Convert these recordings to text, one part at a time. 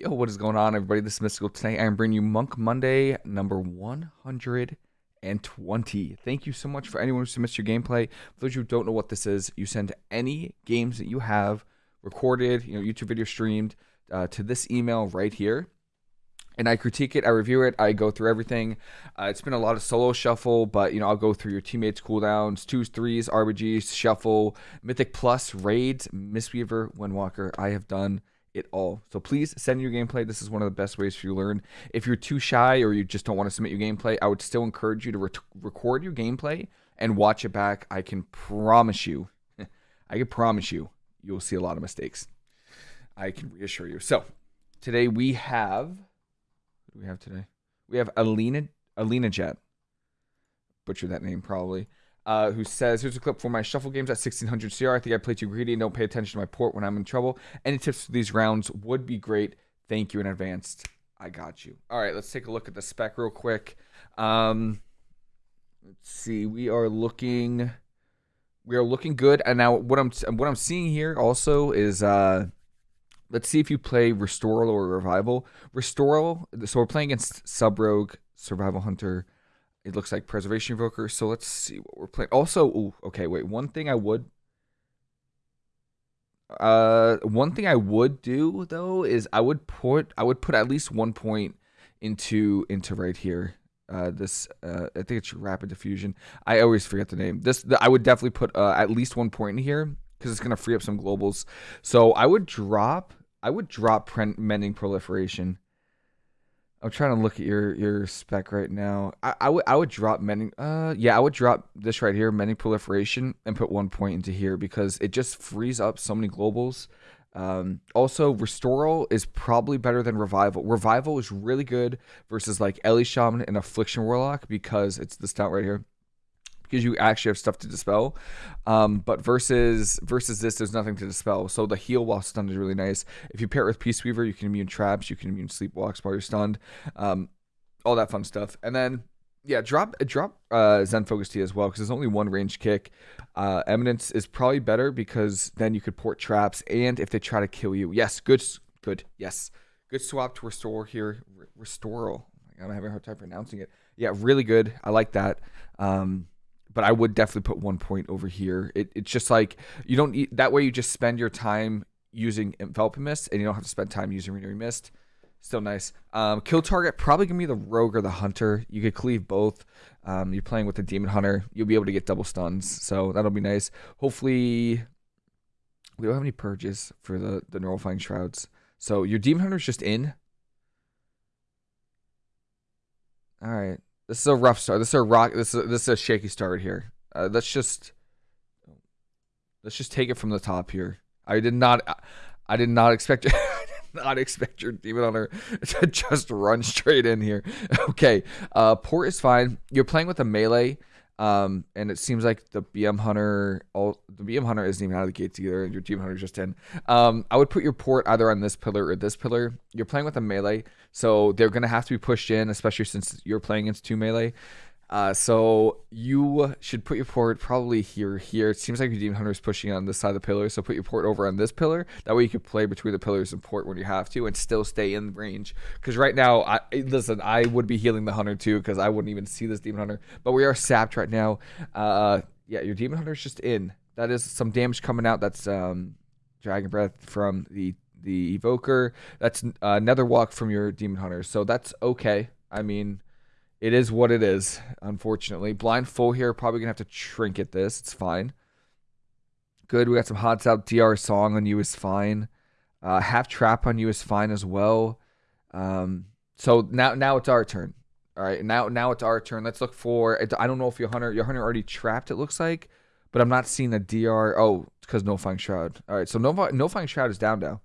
Yo, what is going on, everybody? This is Mystical. Today, I'm bringing you Monk Monday number 120. Thank you so much for anyone who submits your gameplay. For those who don't know what this is, you send any games that you have recorded, you know, YouTube video streamed uh, to this email right here. And I critique it, I review it, I go through everything. Uh, it's been a lot of solo shuffle, but you know, I'll go through your teammates' cooldowns, twos, threes, RBGs, shuffle, Mythic Plus, raids, Mistweaver, Windwalker. I have done it all. So please send your gameplay. This is one of the best ways for you to learn. If you're too shy or you just don't want to submit your gameplay, I would still encourage you to re- record your gameplay and watch it back. I can promise you, I can promise you, you'll see a lot of mistakes. I can reassure you. So today we have, what do we have today? We have Alina, Alina Jet. Butcher that name probably uh, who says, Here's a clip for my shuffle games at 1600 CR. I think I play too greedy and don't pay attention to my port when I'm in trouble. Any tips for these rounds would be great. Thank you in advance. I got you. All right, let's take a look at the spec real quick. Um, let's see. We are looking. We are looking good. And now what I'm what I'm seeing here also is uh let's see if you play Restoral or Revival. Restoral, so we're playing against Sub Rogue, Survival Hunter, it looks like Preservation Evoker. So let's see what we're playing. Also, ooh, okay, wait. One thing I would uh one thing I would do though is I would put I would put at least one point into into right here. Uh, this uh, I think it's rapid diffusion. I always forget the name. This the, I would definitely put uh, at least one point in here because it's gonna free up some globals. So I would drop I would drop mending proliferation I'm trying to look at your your spec right now. I, I would I would drop many. Uh, yeah, I would drop this right here, mending proliferation, and put one point into here because it just frees up so many globals. Um, also, Restoral is probably better than Revival. Revival is really good versus like Ele Shaman and Affliction Warlock because it's this stout right here because you actually have stuff to dispel. Um, but versus versus this, there's nothing to dispel. So the heal while stunned is really nice. If you pair it with Peace Weaver, you can immune traps, you can immune sleepwalks while you're stunned, um, all that fun stuff. And then yeah, drop drop uh, Zen Focus Tea as well because there's only one range kick. Uh, Eminence is probably better because then you could port traps and if they try to kill you, yes, good, good, yes, good swap to restore here. Restoral. I'm having a hard time pronouncing it. Yeah, really good. I like that. Um, but I would definitely put one point over here. It, it's just like you don't eat, that way you just spend your time using enveloping mist and you don't have to spend time using renewing mist. Still nice. Um, kill target probably gonna be the rogue or the hunter. You could cleave both. Um, you're playing with the demon hunter. You'll be able to get double stuns, so that'll be nice. Hopefully, we don't have any purges for the the nullifying shrouds. So your demon hunter's just in. All right. This is a rough start. This is a rock. This is a, this is a shaky start here. Uh, let's just let's just take it from the top here. I did not. I did not expect. I did not expect your demon hunter to just run straight in here. Okay, uh, port is fine. You're playing with a melee. Um, and it seems like the BM Hunter, all the BM Hunter isn't even out of the gates either, and your Demon Hunter just in. Um, I would put your port either on this pillar or this pillar. You're playing with a melee, so they're gonna have to be pushed in, especially since you're playing against two melee. Uh, so you should put your port probably here, here. It seems like your Demon Hunter is pushing on this side of the pillar, so put your port over on this pillar. That way you can play between the pillars and port when you have to, and still stay in range. Because right now, I listen, I would be healing the Hunter too, because I wouldn't even see this Demon Hunter. But we are sapped right now. Uh, yeah, your Demon Hunter is just in. That is some damage coming out. That's um, Dragon Breath from the the Evoker. That's uh, Nether Walk from your Demon Hunter. So that's okay. I mean it is what it is, unfortunately. Blind full here, probably gonna have to trinket this. It's fine. Good. We got some hot out DR song on you is fine. Uh, half trap on you is fine as well. Um, so now now it's our turn. All right, now now it's our turn. Let's look for. I don't know if your hunter your hunter already trapped. It looks like, but I'm not seeing a DR. Oh, because Nullifying Shroud. All right, so no Nullifying Shroud is down now.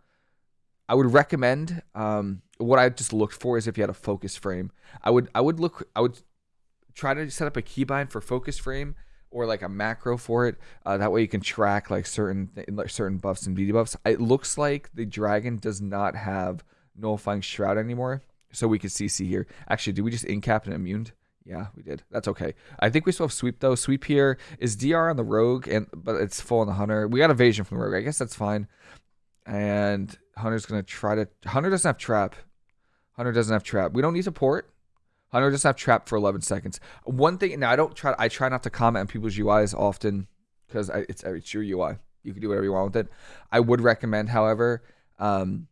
I would recommend um, what I just looked for is if you had a focus frame. I would I would look I would try to set up a keybind for focus frame or like a macro for it. Uh, that way you can track like certain certain buffs and debuffs. It looks like the dragon does not have nullifying shroud anymore, so we can CC here. Actually, did we just incap and immune? Yeah, we did. That's okay. I think we still have sweep though. Sweep here is DR on the rogue, and but it's full on the hunter. We got evasion from the rogue. I guess that's fine. And Hunter's gonna try to. Hunter doesn't have trap. Hunter doesn't have trap. We don't need to port. Hunter doesn't have trap for 11 seconds. One thing. Now I don't try. I try not to comment on people's UIs often because it's it's your UI. You can do whatever you want with it. I would recommend, however, um,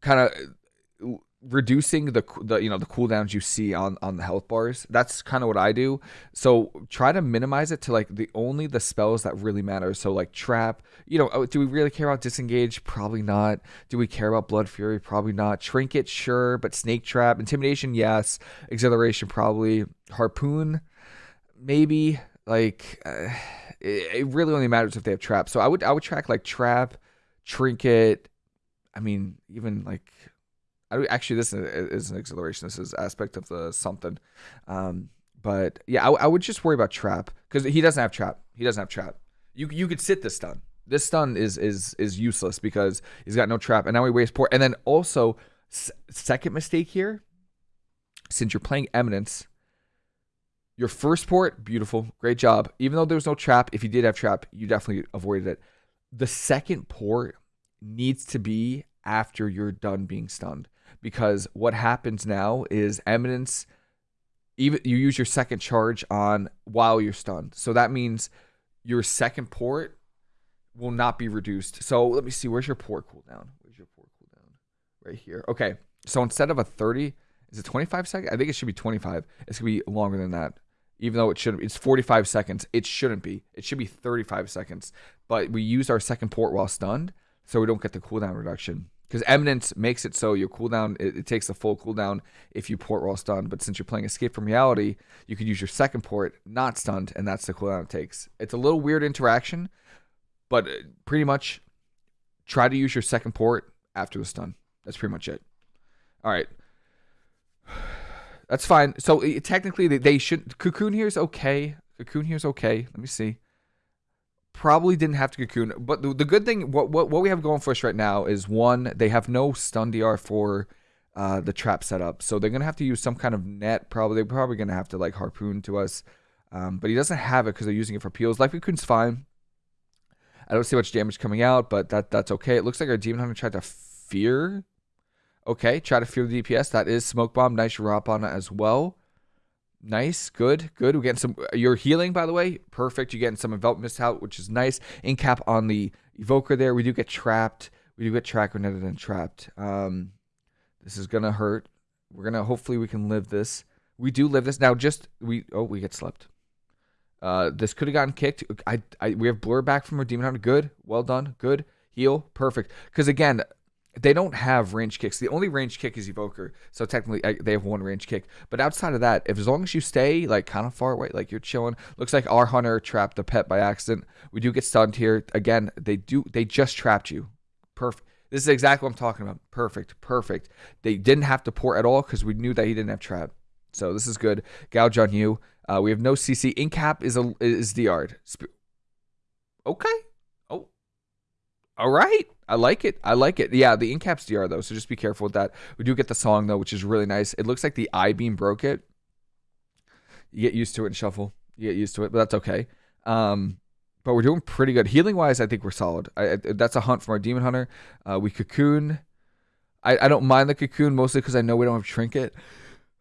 kind of reducing the the you know the cooldowns you see on on the health bars. That's kind of what i do. So try to minimize it to like the only the spells that really matter. So like trap you know oh, do we really care about disengage? Probably not. Do we care about blood fury? Probably not. Trinket sure but snake trap intimidation yes. Exhilaration probably. Harpoon maybe. Like uh, it, it really only matters if they have trap so i would i would track like trap trinket i mean even like actually, this is an exhilaration. This is aspect of the something. Um, but yeah, I, I, would just worry about trap because he doesn't have trap. He doesn't have trap. You you could sit this stun. This stun is is is useless because he's got no trap, and now he wastes port. And then also, second mistake here, since you're playing Eminence, your first port, beautiful, great job. Even though there was no trap, if you did have trap, you definitely avoided it. The second port needs to be after you're done being stunned because what happens now is eminence even you use your second charge on while you're stunned. So that means your second port will not be reduced. So let me see where's your port cooldown? Where's your port cooldown? Right here. Okay. So instead of a 30, is it 25 seconds? I think it should be 25. It's to be longer than that. Even though it should it's 45 seconds. It shouldn't be. It should be 35 seconds. But we use our second port while stunned so we don't get the cooldown reduction because Eminence makes it so your cooldown it, it, takes a full cooldown if you port while stunned. But since you're playing Escape from Reality, you could use your second port not stunned, and that's the cooldown it takes. It's a little weird interaction, but uh, pretty much try to use your second port after the stun. That's pretty much it. All right. That's fine. So technically, they, they should. Cocoon here is okay. Cocoon here is okay. Let me see probably didn't have to cocoon. But the, the good thing, what, what what we have going for us right now is one, they have no stun DR for uh, the trap setup, so they're gonna have to use some kind of net. Probably they're probably gonna have to like harpoon to us, um, but he doesn't have it because they're using it for peels. Life cocoon's fine. I don't see much damage coming out, but that that's okay. It looks like our demon hunter tried to fear. Okay, try to fear the DPS. That is smoke bomb. Nice drop on it as well. Nice, good, good. We're getting some. You're healing, by the way. Perfect. You're getting some envelop out, which is nice. Incap on the evoker there. We do get trapped. We do get track netted and trapped. Um, this is gonna hurt. We're gonna. Hopefully, we can live this. We do live this now. Just we. Oh, we get slept. Uh, this could have gotten kicked. I, I. We have blur back from our demon hunter. Good. Well done. Good. Heal. Perfect. Because again, they don't have range kicks. The only range kick is Evoker, so technically they have one range kick. But outside of that, if as long as you stay like kind of far away, like you're chilling, looks like our hunter trapped the pet by accident. We do get stunned here. Again, they do they just trapped you. Perfect. This is exactly what I'm talking about. Perfect, perfect. They didn't have to port at all because we knew that he didn't have trap. So this is good. Gouge on you. Uh, we have no CC. Incap is a is the yard. Okay. Oh. All right. I like it. I like it. Yeah, the incaps DR though, so just be careful with that. We do get the song though, which is really nice. It looks like the Eye Beam broke it. You get used to it and shuffle. You get used to it, but that's okay. Um, but we're doing pretty good healing wise. I think we're solid. I, I, that's a hunt from our demon hunter. Uh, we cocoon. I, I don't mind the cocoon mostly because I know we don't have trinket,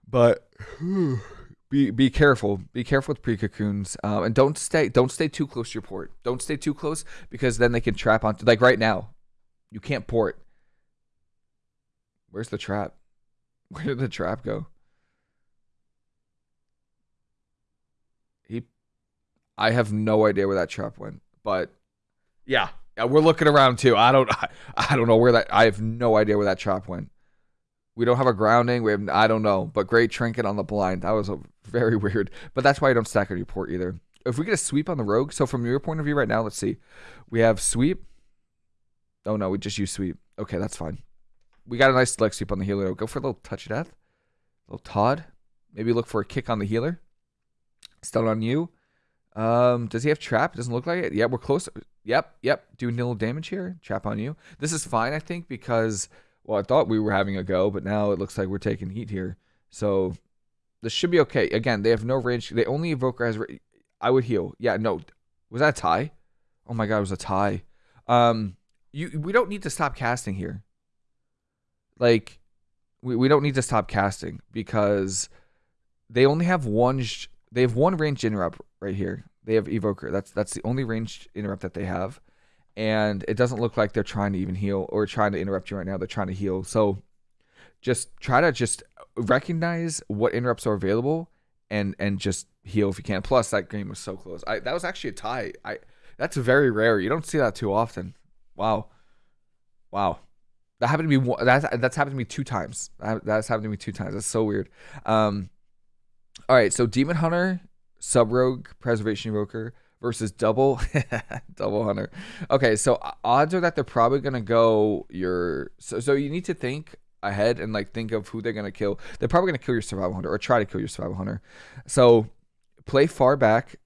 but. be be careful. Be careful with pre cocoons, um, and don't stay don't stay too close to your port. Don't stay too close because then they can trap onto like right now. You can't port. Where's the trap? Where did the trap go? He I have no idea where that trap went. But yeah, yeah, we're looking around too. I don't I, I don't know where that I have no idea where that trap went. We don't have a grounding. We have I don't know, but great trinket on the blind. That was a very weird. But that's why I don't stack on your port either. If we get a sweep on the rogue, so from your point of view right now, let's see. We have sweep. Oh no, we just use sweep. Okay, that's fine. We got a nice leg sweep on the healer. Go for a little touch of death. A little Todd. Maybe look for a kick on the healer. Stun on you. Um, does he have trap? Doesn't look like it. Yeah, we're close. Yep, yep. Doing nil damage here. Trap on you. This is fine, I think, because well, I thought we were having a go, but now it looks like we're taking heat here. So this should be okay. Again, they have no range. They only evoker has. I would heal. Yeah, no. Was that a tie? Oh my god, it was a tie. Um, You we don't need to stop casting here. Like we, we don't need to stop casting because they only have one sh- they have one ranged interrupt right here. They have evoker. That's that's the only ranged interrupt that they have. And it doesn't look like they're trying to even heal or trying to interrupt you right now. They're trying to heal. So just try to just recognize what interrupts are available and and just heal if you can. Plus that game was so close. I that was actually a tie. I that's very rare. You don't see that too often. Wow. Wow. That happened to me. That that's happened to me two times. That's happened to me two times. That's so weird. Um, all right. So Demon Hunter, Sub Rogue, Preservation Evoker versus Double Double Hunter. Okay. So odds are that they're probably gonna go your. So so you need to think ahead and like think of who they're gonna kill. They're probably gonna kill your Survival Hunter or try to kill your Survival Hunter. So play far back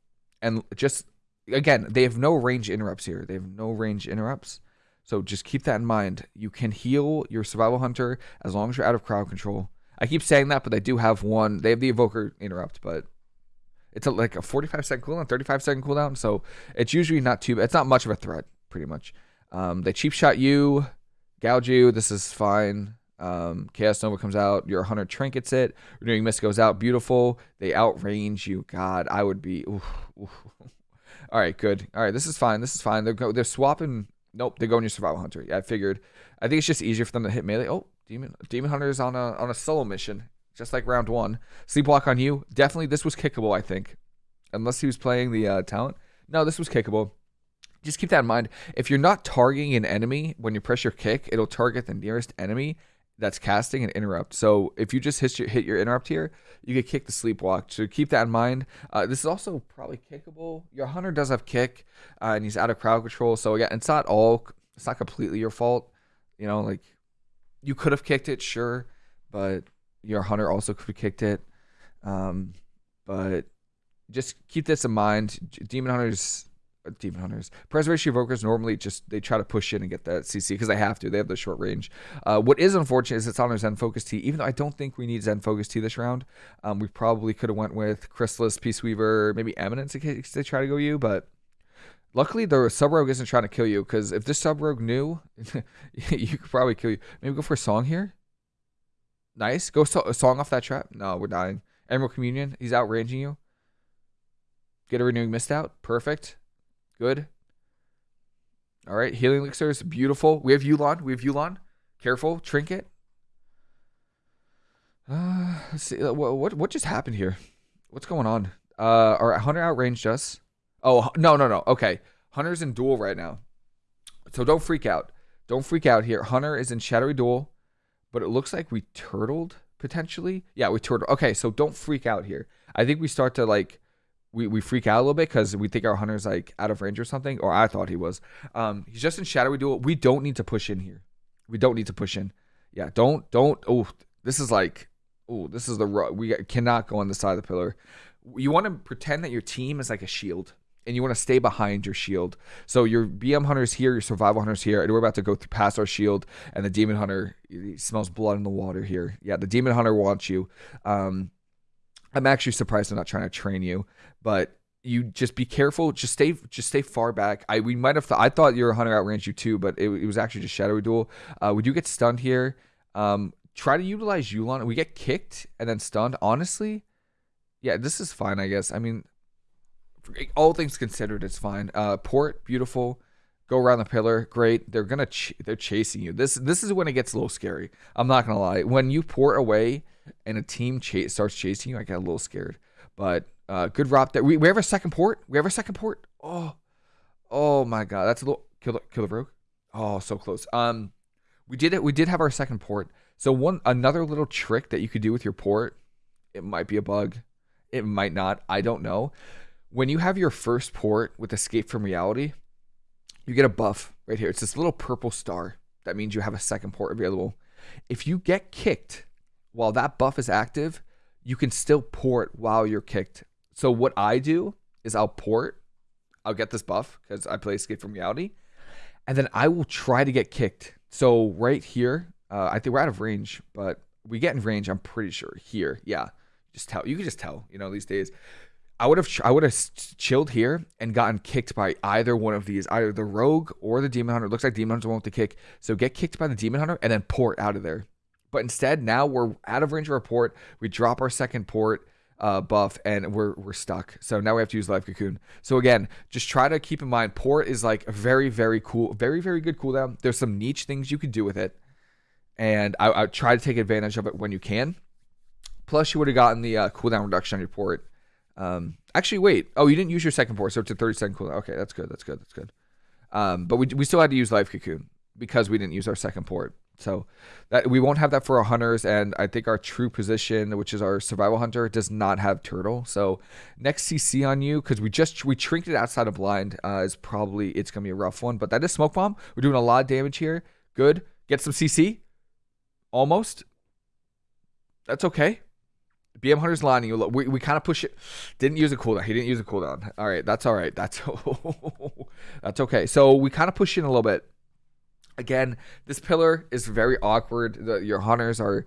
and just again they have no range interrupts here. They have no range interrupts. So just keep that in mind. You can heal your survival hunter as long as you're out of crowd control. I keep saying that, but they do have one. They have the evoker interrupt, but it's a, like a 45 second cooldown, 35 second cooldown. So it's usually not too. It's not much of a threat, pretty much. Um, they cheap shot you, gouge you. This is fine. Um, Chaos Nova comes out. Your hunter trinkets it. Renewing Mist goes out. Beautiful. They outrange you. God, I would be. Oof, oof. All right, good. All right, this is fine. This is fine. They're go, they're swapping Nope, they're going your survival hunter. Yeah, I figured. I think it's just easier for them to hit melee. Oh, demon demon hunter is on a on a solo mission, just like round one. Sleepwalk on you. Definitely, this was kickable. I think, unless he was playing the uh, talent. No, this was kickable. Just keep that in mind. If you're not targeting an enemy when you press your kick, it'll target the nearest enemy that's casting and interrupt. So if you just hit your, hit your interrupt here, you get kick the sleepwalk. So keep that in mind. Uh, this is also probably kickable. Your hunter does have kick, uh, and he's out of crowd control. So again, it's not all, it's not completely your fault. You know, like you could have kicked it, sure, but your hunter also could have kicked it. Um, but just keep this in mind. Demon hunters demon hunters. Preservation evokers normally just they try to push in and get that cc because they have to they have the short range. Uh, what is unfortunate is it's on our zen focus tea even though i don't think we need zen focus tea this round um, we probably could have went with chrysalis peace weaver maybe eminence in case they try to go you but luckily the sub rogue isn't trying to kill you because if this sub rogue knew you could probably kill you. Maybe go for a song here? Nice. Go so- a song off that trap? No we're dying. Emerald communion he's outranging you. Get a renewing mist out? Perfect Good. All right, healing elixirs, beautiful. We have Yu'lon. We have Yu'lon. Careful, trinket. Uh, let's see. Uh, what, what what just happened here? What's going on? Uh, our hunter outranged us. Oh no no no. Okay, hunter's in duel right now, so don't freak out. Don't freak out here. Hunter is in shadowy duel, but it looks like we turtled potentially. Yeah, we turtled. Okay, so don't freak out here. I think we start to like we, we freak out a little bit because we think our hunter's like out of range or something, or I thought he was. Um, he's just in shadowy duel. We don't need to push in here. We don't need to push in. Yeah, don't don't. Oh, this is like, oh, this is the we cannot go on the side of the pillar. You want to pretend that your team is like a shield, and you want to stay behind your shield. So your BM hunter's here, your survival hunter's here, and we're about to go through past our shield, and the demon hunter smells blood in the water here. Yeah, the demon hunter wants you. Um, I'm actually surprised I'm not trying to train you, but you just be careful. Just stay, just stay far back. I we might have thought I thought your hunter outranged you too, but it, it was actually just shadowy duel. Uh, we do get stunned here. Um, try to utilize Yu'lon. We get kicked and then stunned. Honestly, yeah, this is fine. I guess. I mean, all things considered, it's fine. Uh, port, beautiful. Go around the pillar, great. They're gonna ch- they're chasing you. This this is when it gets a little scary. I'm not gonna lie. When you port away and a team chase starts chasing you, I get a little scared. But uh, good rob there. We, we have a second port. We have a second port. Oh, oh my god, that's a little kill the kill the rogue. Oh, so close. Um, we did it. We did have our second port. So one another little trick that you could do with your port. It might be a bug. It might not. I don't know. When you have your first port with escape from reality, you get a buff right here. It's this little purple star. That means you have a second port available. If you get kicked while that buff is active, you can still port while you're kicked. So what I do is I'll port, I'll get this buff because I play Escape from Reality, and then I will try to get kicked. So right here, uh, I think we're out of range, but we get in range. I'm pretty sure here. Yeah, just tell. You can just tell. You know these days. I would have I would have chilled here and gotten kicked by either one of these, either the rogue or the demon hunter. It looks like demon one with the kick, so get kicked by the demon hunter and then port out of there. But instead, now we're out of range of our port. We drop our second port uh, buff and we're we're stuck. So now we have to use life cocoon. So again, just try to keep in mind port is like a very very cool, very very good cooldown. There's some niche things you could do with it, and I, I try to take advantage of it when you can. Plus, you would have gotten the uh, cooldown reduction on your port. Um, actually, wait. Oh, you didn't use your second port, so it's a 30 second cooldown. Okay, that's good. That's good. That's good. Um, but we we still had to use life cocoon because we didn't use our second port. So that we won't have that for our hunters, and I think our true position, which is our survival hunter, does not have turtle. So next CC on you, because we just we trinked it outside of blind, uh, is probably it's gonna be a rough one. But that is smoke bomb. We're doing a lot of damage here. Good. Get some CC. Almost. That's okay. BM Hunter's lining. We, we kind of push it. Didn't use a cooldown. He didn't use a cooldown. All right, that's all right. That's that's okay. So we kind of push in a little bit. Again, this pillar is very awkward. The, your hunters are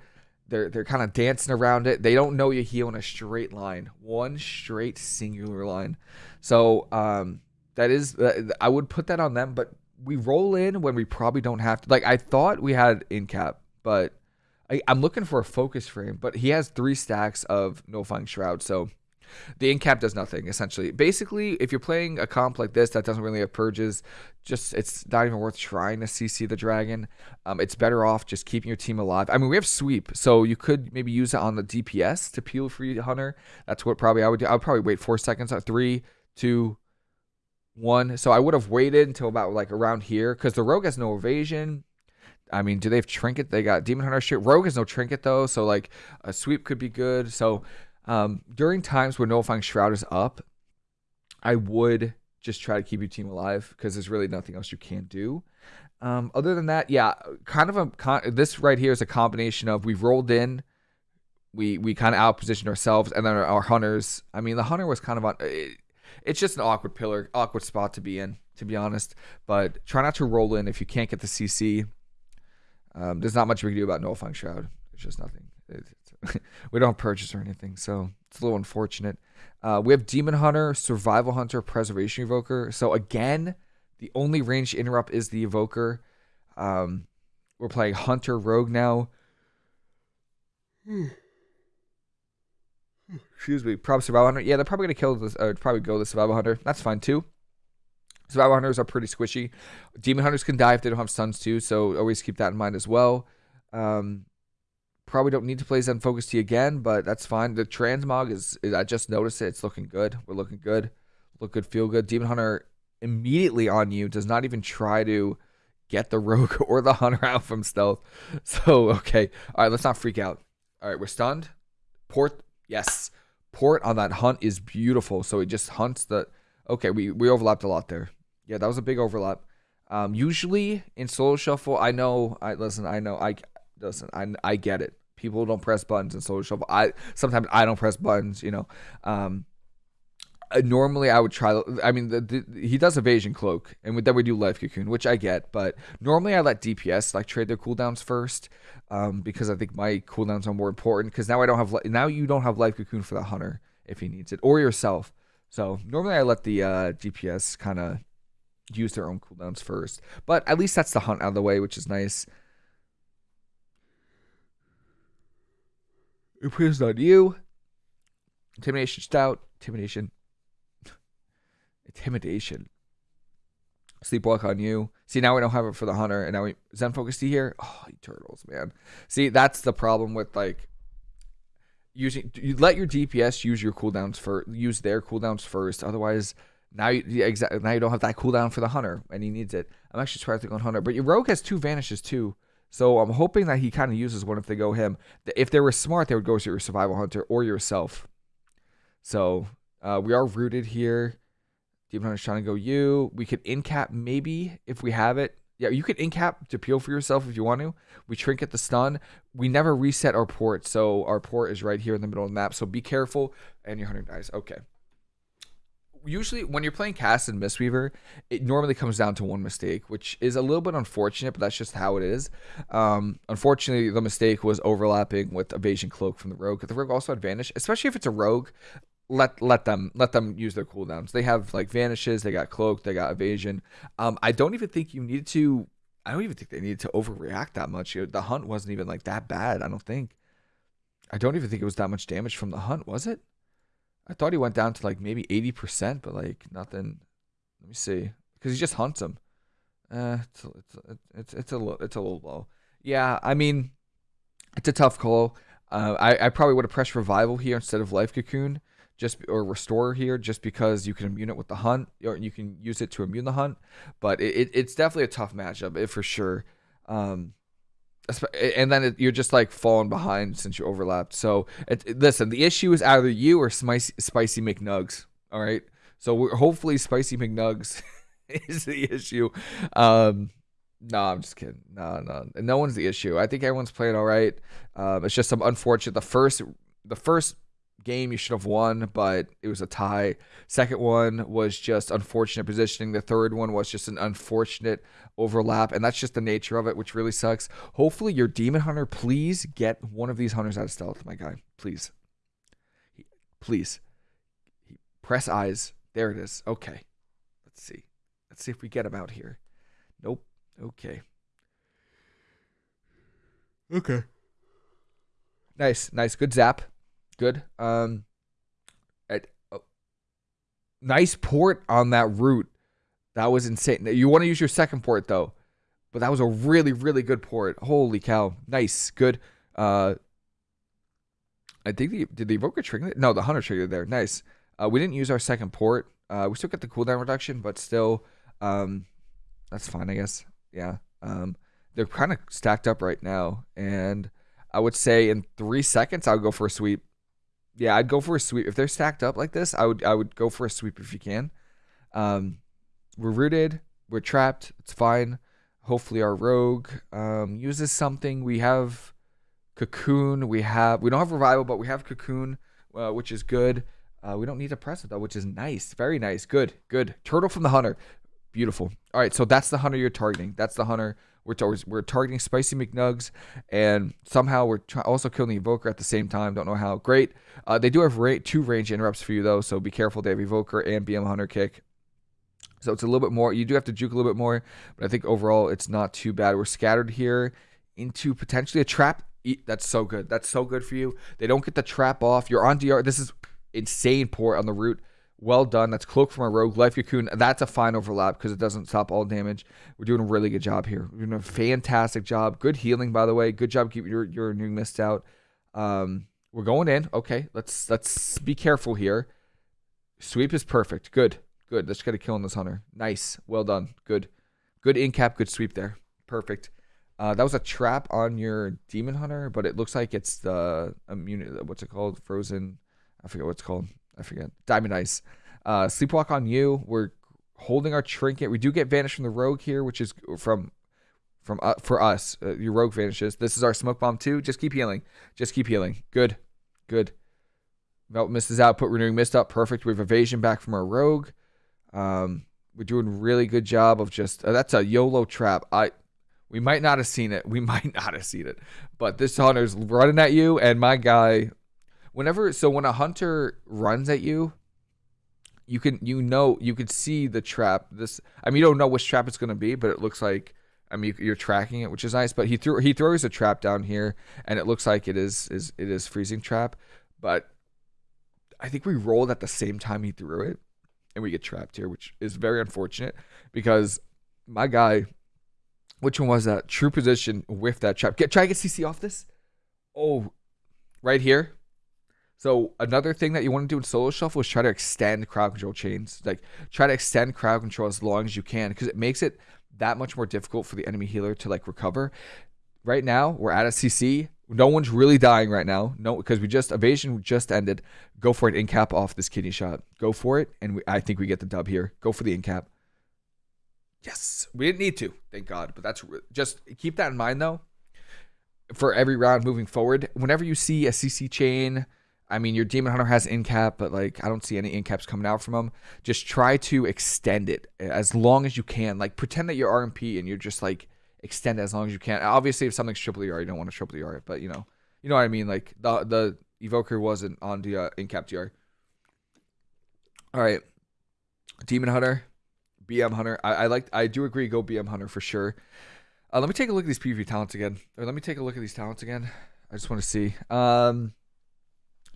they're they're kind of dancing around it. They don't know you heal in a straight line, one straight singular line. So um, that is uh, I would put that on them. But we roll in when we probably don't have to. Like I thought we had in cap, but I, am looking for a focus frame. But he has three stacks of no Nullifying Shroud, so the incap does nothing essentially. Basically, if you're playing a comp like this that doesn't really have purges, just it's not even worth trying to CC the dragon. Um, it's better off just keeping your team alive. I mean, we have sweep, so you could maybe use it on the DPS to peel free hunter. That's what probably I would do. I would probably wait four seconds. Three, two, one. So I would have waited until about like around here because the rogue has no evasion. I mean, do they have trinket? They got demon hunter shit. Rogue has no trinket though, so like a sweep could be good. So um, during times where Nullifying Shroud is up, I would just try to keep your team alive because there's really nothing else you can do. Um, other than that, yeah, kind of a con- this right here is a combination of we've rolled in, we we kind of outpositioned ourselves, and then our, our, hunters. I mean, the hunter was kind of on. It, it's just an awkward pillar, awkward spot to be in, to be honest. But try not to roll in if you can't get the CC. Um, there's not much we can do about nullifying shroud. There's just nothing. we don't purchase or anything, so it's a little unfortunate. Uh, we have Demon Hunter, Survival Hunter, Preservation Evoker. So again, the only range interrupt is the Evoker. Um, we're playing Hunter Rogue now. Excuse me. Probably Survival Hunter. Yeah, they're probably gonna kill this. Uh, probably go the Survival Hunter. That's fine too. Survival Hunters are pretty squishy. Demon Hunters can die if they don't have stuns too, so always keep that in mind as well. Um, Probably don't need to play Zen Focus Tea again, but that's fine. The transmog is, is, I just noticed it. It's looking good. We're looking good. Look good, feel good. Demon Hunter immediately on you. Does not even try to get the rogue or the hunter out from stealth. So okay. All right, let's not freak out. All right, we're stunned. Port, yes. Port on that hunt is beautiful. So it just hunts the okay, we, we overlapped a lot there. Yeah, that was a big overlap. Um, usually in solo shuffle, I know I listen, I know I listen, I I get it people don't press buttons in Shuffle. I sometimes I don't press buttons. You know, um, uh, normally I would try. I mean, the, the, he does evasion cloak, and then we do life cocoon, which I get. But normally I let DPS like trade their cooldowns first, um, because I think my cooldowns are more important. Because now I don't have now you don't have life cocoon for the hunter if he needs it or yourself. So normally I let the uh, DPS kind of use their own cooldowns first. But at least that's the hunt out of the way, which is nice. Imprisoned on you. Intimidation stout. Intimidation. Intimidation. Sleepwalk on you. See, now we don't have it for the hunter, and now we Zen Focus Tea here. Oh, turtles, man. See, that's the problem with like using. You let your DPS use your cooldowns for use their cooldowns first. Otherwise, now you exactly now you don't have that cooldown for the hunter, and he needs it. I'm actually trying to think on hunter, but your rogue has two vanishes too. So I'm hoping that he kind of uses one if they go him. If they were smart, they would go to your survival hunter or yourself. So uh, we are rooted here. Demon Hunter's trying to go you. We could incap maybe if we have it. Yeah, you could incap to peel for yourself if you want to. We trinket the stun. We never reset our port, so our port is right here in the middle of the map. So be careful, and your hunter dies. Okay usually when you're playing cast and Mistweaver, it normally comes down to one mistake, which is a little bit unfortunate, but that's just how it is. Um, unfortunately, the mistake was overlapping with Evasion Cloak from the Rogue. The Rogue also had Vanish, especially if it's a Rogue. let let them let them use their cooldowns. They have like vanishes, they got cloak, they got evasion. Um, I don't even think you need to. I don't even think they needed to overreact that much. The hunt wasn't even like that bad. I don't think. I don't even think it was that much damage from the hunt, was it? I thought he went down to like maybe eighty percent, but like nothing. Let me see, because he just hunts him. Uh, it's it's it's it's a it's a little low. Yeah, I mean, it's a tough call. Uh, I I probably would have pressed revival here instead of life cocoon just or restore here just because you can immune it with the hunt or you can use it to immune the hunt but it, it's definitely a tough matchup for sure um, and then it, you're just like falling behind since you overlapped so it, listen the issue is either you or spicy, spicy mcnugs all right so hopefully spicy mcnugs is the issue um, no, I'm just kidding. No, no, no one's the issue. I think everyone's playing all right. Um, it's just some unfortunate. The first, the first game you should have won, but it was a tie. Second one was just unfortunate positioning. The third one was just an unfortunate overlap, and that's just the nature of it, which really sucks. Hopefully, your demon hunter, please get one of these hunters out of stealth, my guy. Please. Please. Press eyes. There it is. Okay. Let's see. Let's see if we get him out here. Nope. Okay. Okay. Nice, nice, good zap good. Um, at, oh, nice port on that route. That was insane. You want to use your second port though, but that was a really, really good port. Holy cow! Nice, good. Uh, I think the did the evoker trigger? No, the hunter triggered there. Nice. Uh, we didn't use our second port. Uh, we still get the cooldown reduction, but still, um, that's fine, I guess. Yeah. Um, they're kind of stacked up right now, and I would say in three seconds I'll go for a sweep yeah, I'd go for a sweep if they're stacked up like this. I would I would go for a sweep if you can. Um, we're rooted, we're trapped. It's fine. Hopefully our rogue um, uses something. We have cocoon. We have we don't have revival, but we have cocoon, uh, which is good. Uh, we don't need a present though, which is nice. Very nice. Good. Good. Turtle from the hunter. Beautiful. All right, so that's the hunter you're targeting. That's the hunter we're, we're targeting Spicy McNugs, and somehow we're also killing the Evoker at the same time. Don't know how. Great. Uh, they do have ra- two range interrupts for you, though, so be careful. They have Evoker and BM Hunter Kick. So it's a little bit more. You do have to juke a little bit more, but I think overall it's not too bad. We're scattered here into potentially a trap. That's so good. That's so good for you. They don't get the trap off. You're on DR. This is insane port on the route. Well done. That's Cloak from a Rogue. Life Cocoon. That's a fine overlap because it doesn't stop all damage. We're doing a really good job here. We're doing a fantastic job. Good healing, by the way. Good job keeping your, your new mist out. Um, we're going in. Okay, let's let's be careful here. Sweep is perfect. Good. Good. Let's get a kill on this hunter. Nice. Well done. Good. Good in cap. Good sweep there. Perfect. Uh, that was a trap on your demon hunter, but it looks like it's the immunity. What's it called? Frozen. I forget what it's called. I forget. Diamond Ice. Uh, Sleepwalk on you. We're holding our trinket. We do get vanish from the rogue here, which is from from uh, for us. Uh, your rogue vanishes. This is our smoke bomb too. Just keep healing. Just keep healing. Good. Good. Melt misses out. Put renewing mist up. Perfect. We have evasion back from our rogue. Um, we're doing really good job of just uh, that's a YOLO trap. I we might not have seen it. We might not have seen it. But this hunter's running at you, and my guy whenever so when a hunter runs at you you can you know you could see the trap this i mean you don't know which trap it's going to be but it looks like i mean you're tracking it which is nice but he threw he throws a trap down here and it looks like it is is it is freezing trap but i think we rolled at the same time he threw it and we get trapped here which is very unfortunate because my guy which one was that? True position with that trap. Get try to get cc off this. Oh right here so another thing that you want to do in solo shuffle is try to extend crowd control chains. Like try to extend crowd control as long as you can because it makes it that much more difficult for the enemy healer to like recover. Right now, we're at a CC. No one's really dying right now. No, because we just evasion just ended. Go for an in cap off this kidney shot. Go for it, and we, I think we get the dub here. Go for the in cap. Yes, we didn't need to, thank God. But that's just keep that in mind though. For every round moving forward, whenever you see a CC chain I mean, your Demon Hunter has in cap, but like I don't see any in caps coming out from him. Just try to extend it as long as you can. Like pretend that you're RMP and you're just like extend it as long as you can. Obviously, if something's triple ER, you don't want to triple ER it, but you know, you know what I mean. Like the the Evoker wasn't on the uh, in cap DR. All right. Demon Hunter, BM Hunter. I, I like. I do agree. Go BM Hunter for sure. Uh, let me take a look at these PvP talents again. Or let me take a look at these talents again. I just want to see. Um,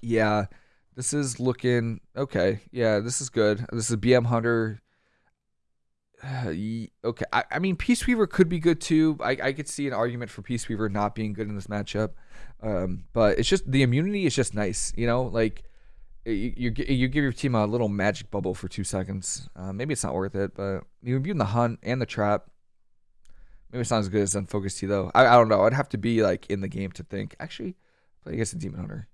yeah, this is looking okay. Yeah, this is good. This is BM Hunter. okay, I, I mean Peace Weaver could be good too. I, I could see an argument for Peace Weaver not being good in this matchup, um, but it's just the immunity is just nice. You know, like you, you, you give your team a little magic bubble for two seconds. Uh, maybe it's not worth it, but you're immune the hunt and the trap. Maybe it's not as good as Unfocused T though. I, I don't know. I'd have to be like in the game to think. Actually, play against a Demon Hunter.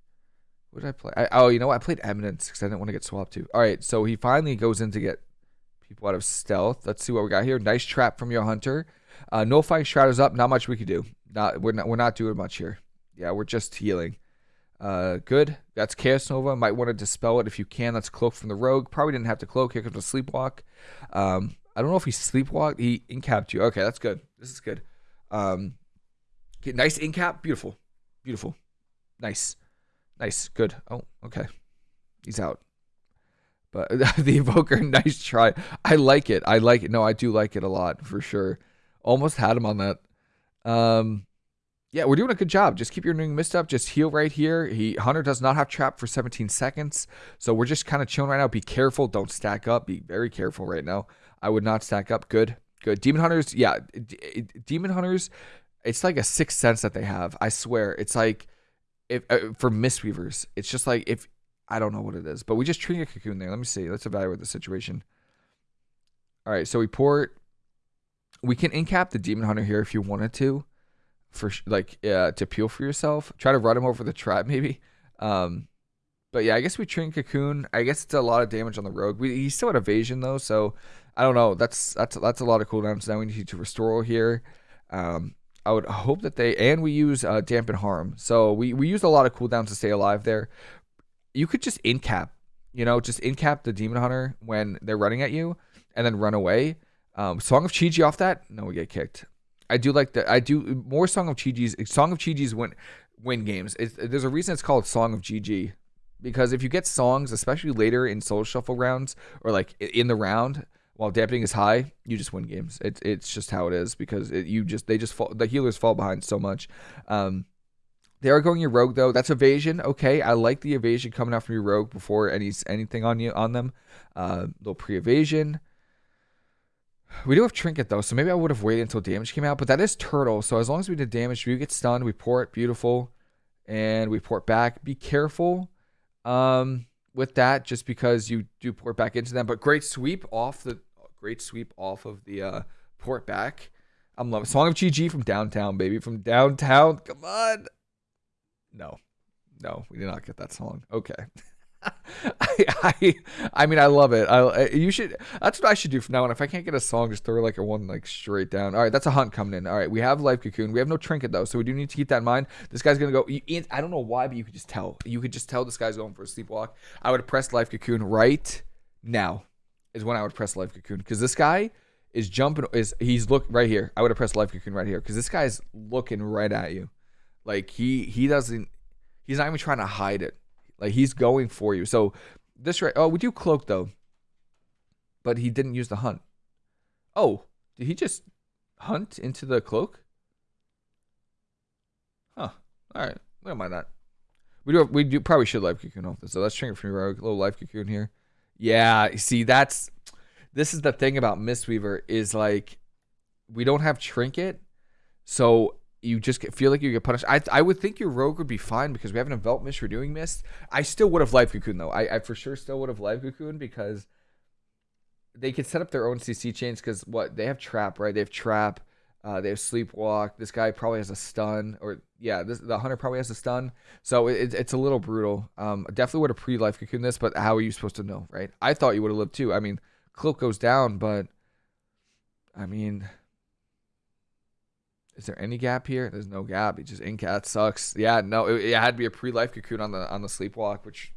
What did I play? I, oh, you know what? I played Eminence because I didn't want to get swapped to. All right, so he finally goes in to get people out of stealth. Let's see what we got here. Nice trap from your hunter. Uh, no fighting shadows up. Not much we could do. Not we're not we're not doing much here. Yeah, we're just healing. Uh, good. That's Chaos Nova. Might want to dispel it if you can. That's Cloak from the Rogue. Probably didn't have to cloak. Here comes a Sleepwalk. Um, I don't know if he sleepwalked. He incapped you. Okay, that's good. This is good. Um, okay, nice incap. Beautiful. Beautiful. Nice. Nice. Good. Oh, okay. He's out. But the evoker, nice try. I like it. I like it. No, I do like it a lot for sure. Almost had him on that. Um, yeah, we're doing a good job. Just keep your new mist up. Just heal right here. He Hunter does not have trap for 17 seconds, so we're just kind of chilling right now. Be careful. Don't stack up. Be very careful right now. I would not stack up. Good, good. Demon hunters, yeah, D- demon hunters. It's like a sixth sense that they have. I swear, it's like if uh, for mistweavers, it's just like if I don't know what it is, but we just trinket cocoon there. Let me see. Let's evaluate the situation. All right, so we port. We can incap the demon hunter here if you wanted to for like uh, to peel for yourself. Try to run him over the trap maybe. Um, but yeah, I guess we train Cocoon. I guess it's a lot of damage on the rogue. We, he's still at evasion though, so I don't know. That's that's that's a lot of cooldowns. Now we need to restore here. Um, I would hope that they and we use uh, dampen harm. So we we use a lot of cooldowns to stay alive there. You could just incap, you know, just incap the demon hunter when they're running at you, and then run away. Um, Song of Chi-Ji off that, no, we get kicked. I do like that. I do more Song of Chi-Ji's. Song of Chi-Ji's win win games. It's, there's a reason it's called Song of GG because if you get songs, especially later in Solo Shuffle rounds or like in the round while dampening is high, you just win games. It's it's just how it is because it, you just they just fall the healers fall behind so much. Um, they are going your rogue though. That's evasion. Okay, I like the evasion coming out from your rogue before any anything on you on them. Uh, little pre evasion. We do have Trinket though, so maybe I would have waited until damage came out. But that is Turtle, so as long as we did damage, we get stunned, we port, beautiful, and we port back. Be careful um, with that, just because you do port back into them. But great sweep off the great sweep off of the uh, port back. I'm loving Song of GG from downtown, baby, from downtown. Come on. No, no, we did not get that song. Okay. I, I, I mean, I love it. I, you should. That's what I should do from now on. If I can't get a song, just throw like a one like straight down. All right, that's a hunt coming in. All right, we have life cocoon. We have no trinket though, so we do need to keep that in mind. This guy's gonna go. I don't know why, but you could just tell. You could just tell this guy's going for a sleepwalk. I would press life cocoon right now. Is when I would press life cocoon because this guy is jumping. Is he's look right here? I would have pressed life cocoon right here because this guy's looking right at you. Like he he doesn't. He's not even trying to hide it. Like he's going for you. So this right. Oh, we do cloak though. But he didn't use the hunt. Oh, did he just hunt into the cloak? Huh. All right. Don't mind that. We do. We do probably should life cocoon off this. So let's it from. A little life cocoon here. Yeah. See, that's this is the thing about Mistweaver is like we don't have trinket, so you just feel like you get punished. I I would think your rogue would be fine because we have an envelop mist. We're doing mist. I still would have life cocoon though. I, I for sure still would have life cocoon because they could set up their own CC chains because what they have trap right. They have trap. Uh, they have sleepwalk. This guy probably has a stun, or yeah, this, the hunter probably has a stun. So it, it's a little brutal. Um, definitely would have pre life cocoon this, but how are you supposed to know, right? I thought you would have lived too. I mean, cloak goes down, but I mean, is there any gap here? There's no gap. He just incat sucks. Yeah, no, it, it had to be a pre-life cocoon on the on the sleepwalk, which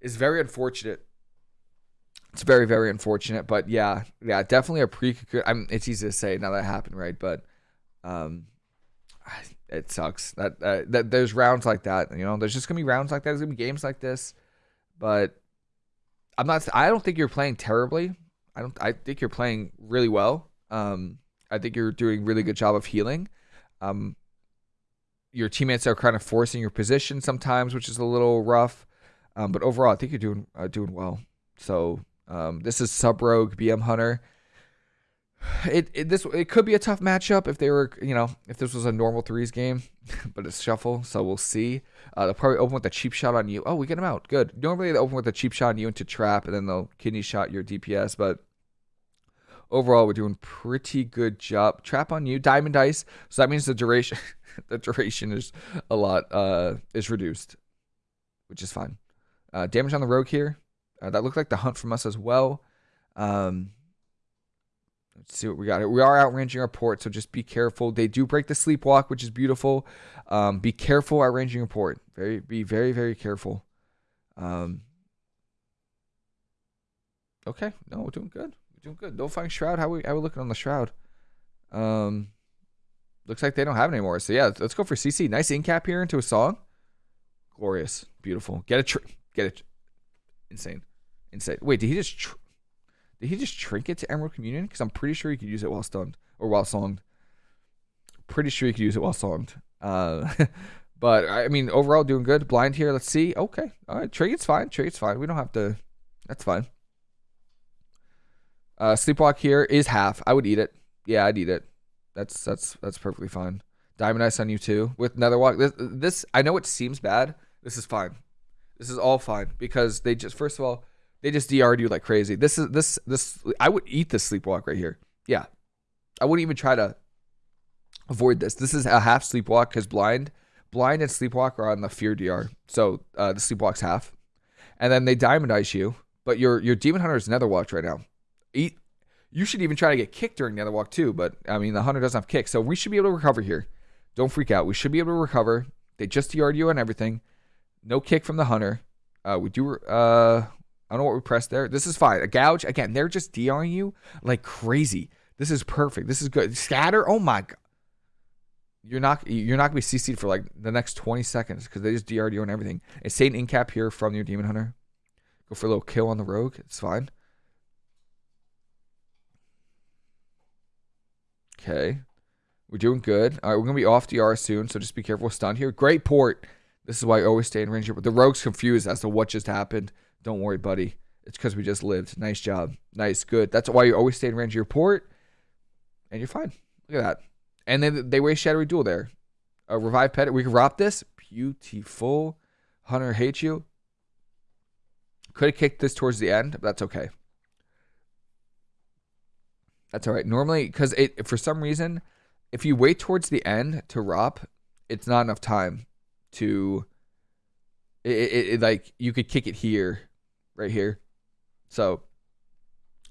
is very unfortunate. It's very very unfortunate, but yeah, yeah, definitely a pre cocoon. I mean, it's easy to say now that happened, right? But um, it sucks that uh, that there's rounds like that. You know, there's just gonna be rounds like that. There's gonna be games like this, but I'm not. I don't think you're playing terribly. I don't. I think you're playing really well. Um, I think you're doing a really good job of healing. Um, your teammates are kind of forcing your position sometimes, which is a little rough. Um, but overall, I think you're doing uh, doing well. So um, this is Sub Rogue BM Hunter. It, it this it could be a tough matchup if they were you know if this was a normal threes game, but it's shuffle, so we'll see. Uh, they'll probably open with a cheap shot on you. Oh, we get them out. Good. Normally they open with a cheap shot on you into trap, and then they'll kidney shot your DPS. But overall, we're doing pretty good job. Trap on you, Diamond Ice. So that means the duration the duration is a lot uh is reduced, which is fine. Uh, damage on the rogue here. Uh, that looked like the hunt from us as well. Um, let's see what we got. We are outranging our port, so just be careful. They do break the sleepwalk, which is beautiful. Um, be careful outranging your port. Very, be very, very careful. Um, okay, no, we're doing good. Doing good. No find shroud. How we how we looking on the shroud? Um, looks like they don't have it anymore. So yeah, let's go for CC. Nice in cap here into a song. Glorious, beautiful. Get a tr- get it. Tr- Insane. Insane. Wait, did he just tr- did he just trinket to Emerald Communion? Because I'm pretty sure he could use it while stunned or while songed. Pretty sure he could use it while songed. Uh, but I mean, overall doing good. Blind here. Let's see. Okay, all right. Trinket's fine. Trinket's fine. We don't have to. That's fine. Uh, sleepwalk here is half. I would eat it. Yeah, I'd eat it. That's that's that's perfectly fine. Diamond Ice on you too with Netherwalk. This, this I know it seems bad. This is fine. This is all fine because they just first of all they just DR'd you like crazy. This is this this I would eat this sleepwalk right here. Yeah, I wouldn't even try to avoid this. This is a half sleepwalk because blind, blind and sleepwalk are on the fear DR. So uh, the sleepwalk's half, and then they diamond ice you. But your your demon hunter is Netherwalk right now. Eat. You should even try to get kicked during the Netherwalk too. But I mean the hunter doesn't have kick, so we should be able to recover here. Don't freak out. We should be able to recover. They just DR'd you and everything. No kick from the hunter. Uh, we do. Uh, I don't know what we pressed there. This is fine. A gouge again. They're just DRing you like crazy. This is perfect. This is good. Scatter. Oh my god. You're not you're not gonna be CC'd for like the next 20 seconds because they just DR'd you and everything. Insane incap here from your demon hunter. Go for a little kill on the rogue. It's fine. Okay. We're doing good. All right, we're gonna be off DR soon, so just be careful. Stun here. Great port. This is why I always stay in range. But the rogue's confused as to what just happened. Don't worry, buddy. It's because we just lived. Nice job. Nice, good. That's why you always stay in range of your port, and you're fine. Look at that. And then they waste Shadowy Duel there. Revive pet. We can ROP this. Beautiful. Hunter hates you. Could have kicked this towards the end, but that's okay. That's all right. Normally, because it for some reason, if you wait towards the end to ROP, it's not enough time to. It, it, it like you could kick it here, right here, so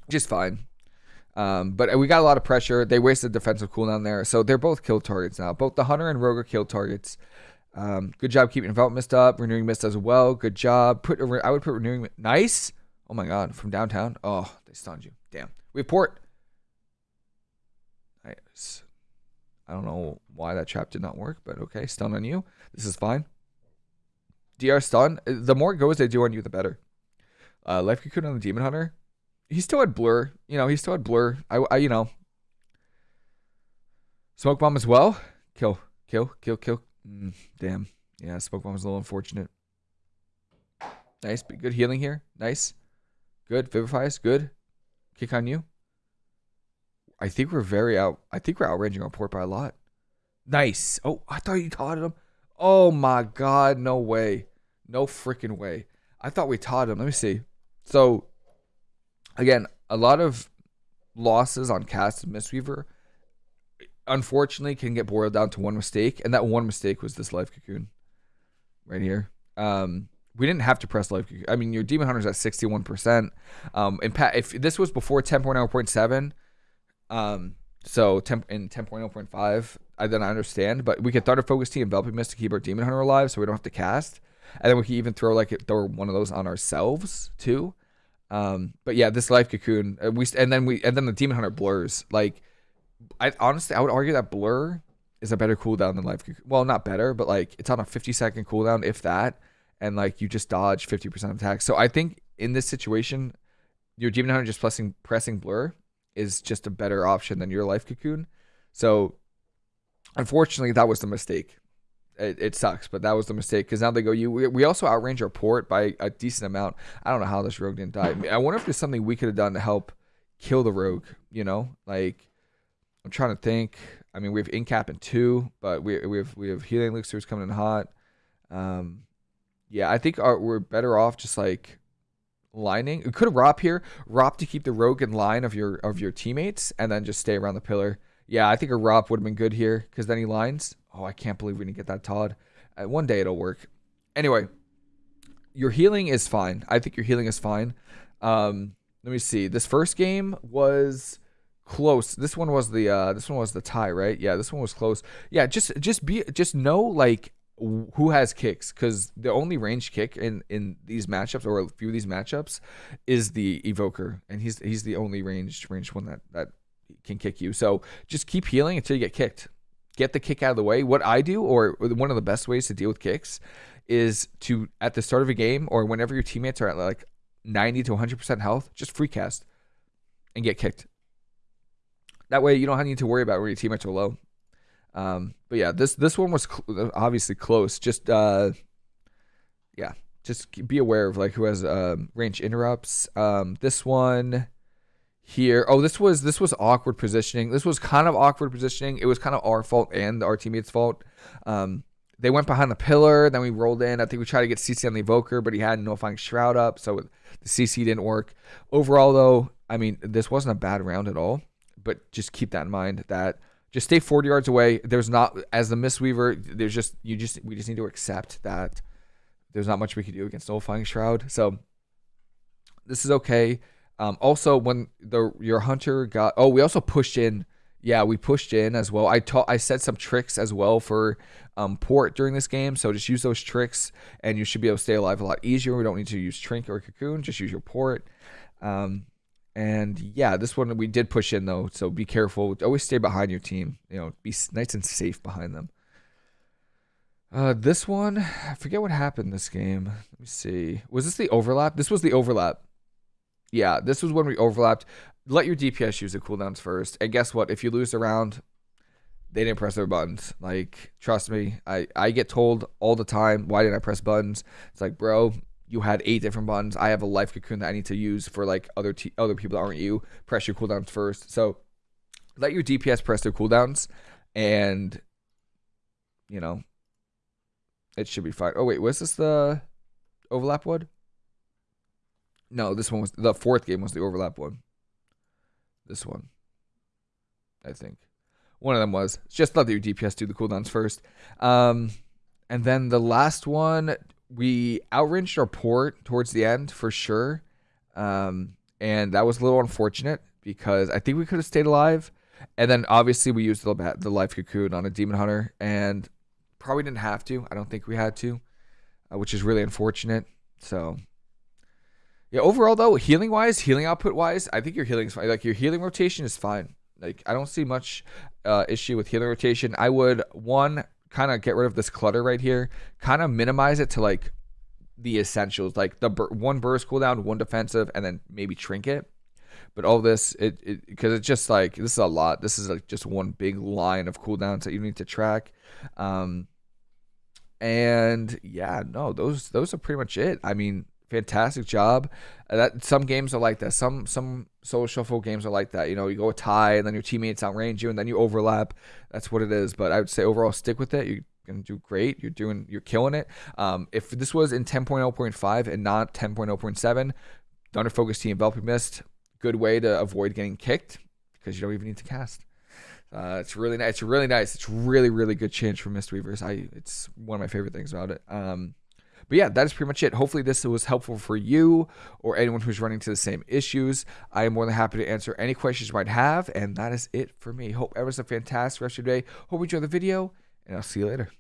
just fine. Um, but we got a lot of pressure. They wasted defensive cooldown there, so they're both kill targets now. Both the hunter and rogue are kill targets. Um, good job keeping envelop mist up, renewing mist as well. Good job. Put I would put renewing nice. Oh my god, from downtown. Oh, they stunned you. Damn. We have port. Nice. I don't know why that trap did not work, but okay. Stun on you. This is fine. DR stun. The more goes they do on you, the better. Uh, Life Cocoon on the Demon Hunter. He still had blur. You know, he still had blur. I, I you know. Smoke bomb as well. Kill, kill, kill, kill. Mm, damn. Yeah, smoke bomb was a little unfortunate. Nice. Good healing here. Nice. Good. Vivifies. Good. Kick on you. I think we're very out. I think we're outranging our port by a lot. Nice. Oh, I thought you taught him. Oh my God. No way. No freaking way. I thought we taught him. Let me see. So, again, a lot of losses on Cast and Mistweaver unfortunately can get boiled down to one mistake, and that one mistake was this life cocoon right here. Um, we didn't have to press life. I mean, your demon hunter's at 61%. Um, and if this was before 10.0.7, um, so 10, in 10.0.5, I then I understand, but we could Thunder Focus Tea enveloping mist to keep our Demon Hunter alive, so we don't have to cast, and then we can even throw like throw one of those on ourselves too. Um, but yeah, this Life Cocoon, uh, we and then we and then the Demon Hunter blurs. Like, I honestly I would argue that blur is a better cooldown than Life Cocoon. Well, not better, but like it's on a 50 second cooldown if that, and like you just dodge 50% of attacks. So I think in this situation, your Demon Hunter just pressing pressing blur is just a better option than your life cocoon. So unfortunately, that was the mistake. It, it sucks, but that was the mistake because now they go. You we, we also outrange our port by a decent amount. I don't know how this rogue didn't die. I wonder if there's something we could have done to help kill the rogue. You know, like I'm trying to think. I mean, we have incap in two, but we we have we have healing elixirs coming in hot. Um, yeah, I think our, we're better off just like lining. It could have Rop here, Rop to keep the rogue in line of your of your teammates, and then just stay around the pillar. Yeah, I think a Rop would have been good here because then he lines. Oh, I can't believe we didn't get that ToD. Uh, one day it'll work. Anyway, your healing is fine. I think your healing is fine. Um, let me see. This first game was close. This one was the uh, this one was the tie, right? Yeah, this one was close. Yeah, just just be just know like who has kicks? Because the only range kick in in these matchups or a few of these matchups is the evoker and he's he's the only ranged ranged one that that can kick you. So just keep healing until you get kicked. Get the kick out of the way. What i do or one of the best ways to deal with kicks is to at the start of a game or whenever your teammates are at like 90 to 100% health just free cast and get kicked. That way you don't need to worry about where your teammates are low um, but yeah, this this one was cl- obviously close. Just uh, yeah, just be aware of like who has um, range interrupts. Um, this one here. Oh, this was this was awkward positioning. This was kind of awkward positioning. It was kind of our fault and our teammates' fault. Um, they went behind the pillar, then we rolled in. I think we tried to get CC on the Evoker, but he had Nullifying Shroud up, so the CC didn't work. Overall, though, I mean, this wasn't a bad round at all. But just keep that in mind that just stay 40 yards away. There's not as the Mistweaver. There's just you just we just need to accept that there's not much we can do against Nullifying Shroud. So this is okay. Um, also, when the your hunter got oh, we also pushed in. Yeah, we pushed in as well. I taught I said some tricks as well for um, port during this game. So just use those tricks, and you should be able to stay alive a lot easier. We don't need to use Trink or Cocoon. Just use your port. Um, and yeah, this one we did push in though, so be careful. Always stay behind your team. You know, be nice and safe behind them. Uh, this one, I forget what happened this game. Let me see. Was this the overlap? This was the overlap. Yeah, this was when we overlapped. Let your DPS use the cooldowns first. And guess what? If you lose the round, they didn't press their buttons. Like, trust me, I, I get told all the time, why didn't I press buttons? It's like, bro, you had eight different buttons. I have a life cocoon that I need to use for like other t- other people that aren't you. Press your cooldowns first. So let your DPS press their cooldowns, and you know it should be fine. Oh wait, was this the overlap one? No, this one was the fourth game was the overlap one. This one, I think. One of them was just let your DPS do the cooldowns first. Um, and then the last one we outranged our port towards the end for sure. Um, and that was a little unfortunate because I think we could have stayed alive. And then obviously we used the, the life cocoon on a demon hunter and probably didn't have to. I don't think we had to, uh, which is really unfortunate. So yeah, overall though, healing wise, healing output wise, I think your healing is fine. Like your healing rotation is fine. Like I don't see much uh, issue with healing rotation. I would one kind of get rid of this clutter right here, kind of minimize it to like the essentials, like the bur- one burst cooldown, one defensive, and then maybe trinket. But all this, it because it, it's just like this is a lot. This is like just one big line of cooldowns that you need to track. Um, and yeah, no, those those are pretty much it. I mean, fantastic job. Uh, that some games are like that. Some some solo shuffle games are like that. You know, you go a tie and then your teammates outrange you and then you overlap. That's what it is. But I would say overall, stick with it. You're gonna do great. You're doing you're killing it. Um, if this was in 10.0.5 and not 10.0.7, Thunder Focus Tea Enveloping Mist, good way to avoid getting kicked because you don't even need to cast. Uh, it's really nice. It's really nice. It's really really good change for Mistweavers. I it's one of my favorite things about it. Um, but yeah, that is pretty much it. Hopefully, this was helpful for you or anyone who's running into the same issues. I am more than happy to answer any questions you might have. And that is it for me. Hope everyone's a fantastic rest of your day. Hope you enjoy the video, and I'll see you later.